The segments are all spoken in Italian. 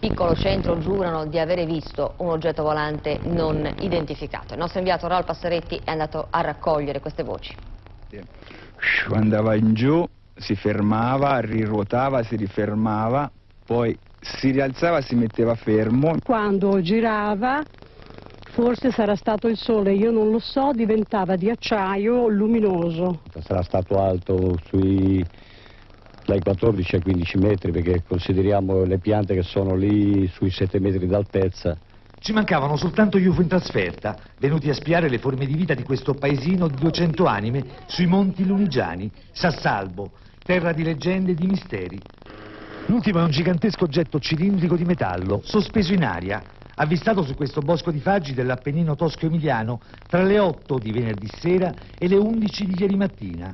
piccolo centro giurano di avere visto un oggetto volante non identificato. Il nostro inviato Raul Passeretti è andato a raccogliere queste voci. Andava in giù, si fermava, riruotava, si rifermava, poi si rialzava, si metteva fermo. Quando girava, forse sarà stato il sole, io non lo so, diventava di acciaio luminoso. Sarà stato alto sui dai 14 ai 15 metri perché consideriamo le piante che sono lì sui 7 metri d'altezza. Ci mancavano soltanto gli UFO in trasferta, venuti a spiare le forme di vita di questo paesino di 200 anime sui monti lunigiani, Sassalbo, terra di leggende e di misteri. L'ultimo è un gigantesco oggetto cilindrico di metallo, sospeso in aria, avvistato su questo bosco di faggi dell'Appennino tosco-emiliano tra le 8 di venerdì sera e le 11 di ieri mattina.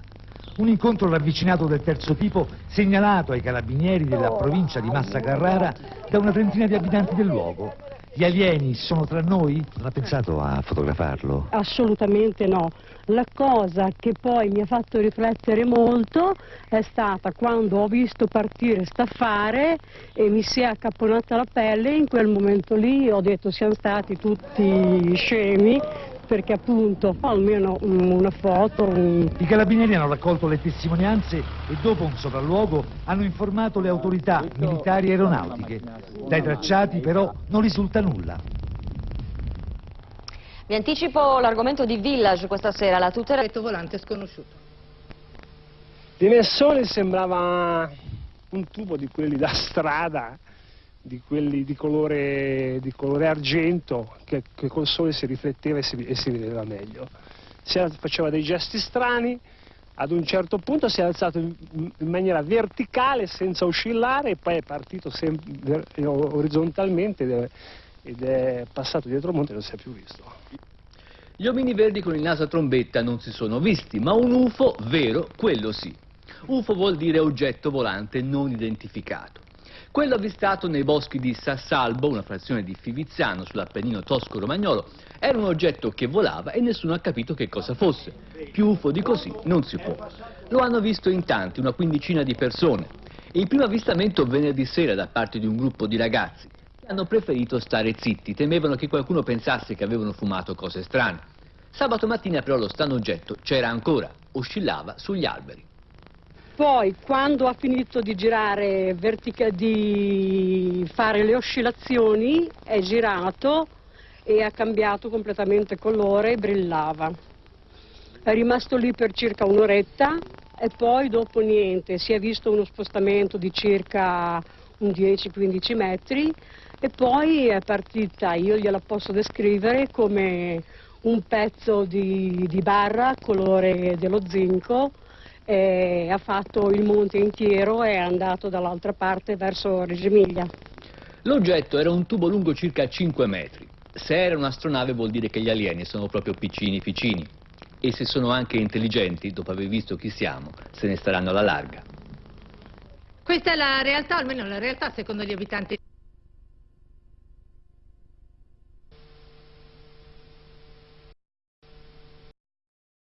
Un incontro ravvicinato del terzo tipo segnalato ai carabinieri della provincia di Massa Carrara da una trentina di abitanti del luogo. Gli alieni sono tra noi? Non ha pensato a fotografarlo? Assolutamente no. La cosa che poi mi ha fatto riflettere molto è stata quando ho visto partire staffare e mi si è accapponata la pelle, in quel momento lì ho detto siamo stati tutti scemi perché appunto almeno una foto. Un... I carabinieri hanno raccolto le testimonianze e dopo un sopralluogo hanno informato le autorità militari e aeronautiche. Dai tracciati però non risulta nulla. Vi anticipo l'argomento di Village questa sera, la tutela... Detto volante sconosciuto. Di Nessone sembrava un tubo di quelli da strada di quelli di colore, di colore argento che, che, col sole si rifletteva e si, e si vedeva meglio. Si faceva dei gesti strani, ad un certo punto si è alzato in, in maniera verticale senza oscillare e poi è partito sempre, orizzontalmente ed è, ed è passato dietro il monte e non si è più visto. Gli omini verdi con il naso a trombetta non si sono visti, ma un UFO vero, quello sì. UFO vuol dire oggetto volante non identificato. Quello avvistato nei boschi di Sassalbo, una frazione di Fiviziano sull'Appennino tosco-romagnolo, era un oggetto che volava e nessuno ha capito che cosa fosse. Più UFO di così non si può. Lo hanno visto in tanti, una quindicina di persone. Il primo avvistamento venerdì sera da parte di un gruppo di ragazzi hanno preferito stare zitti, temevano che qualcuno pensasse che avevano fumato cose strane. Sabato mattina però lo strano oggetto c'era ancora, oscillava sugli alberi. Poi quando ha finito di girare, vertica, di fare le oscillazioni, è girato e ha cambiato completamente colore e brillava. È rimasto lì per circa un'oretta e poi dopo niente, si è visto uno spostamento di circa un 10-15 metri e poi è partita, io gliela posso descrivere come un pezzo di, di barra colore dello zinco eh, ha fatto il monte intero e è andato dall'altra parte verso Reggio Emilia. L'oggetto era un tubo lungo circa 5 metri. Se era un'astronave vuol dire che gli alieni sono proprio piccini piccini. E se sono anche intelligenti, dopo aver visto chi siamo, se ne staranno alla larga. Questa è la realtà, almeno la realtà secondo gli abitanti.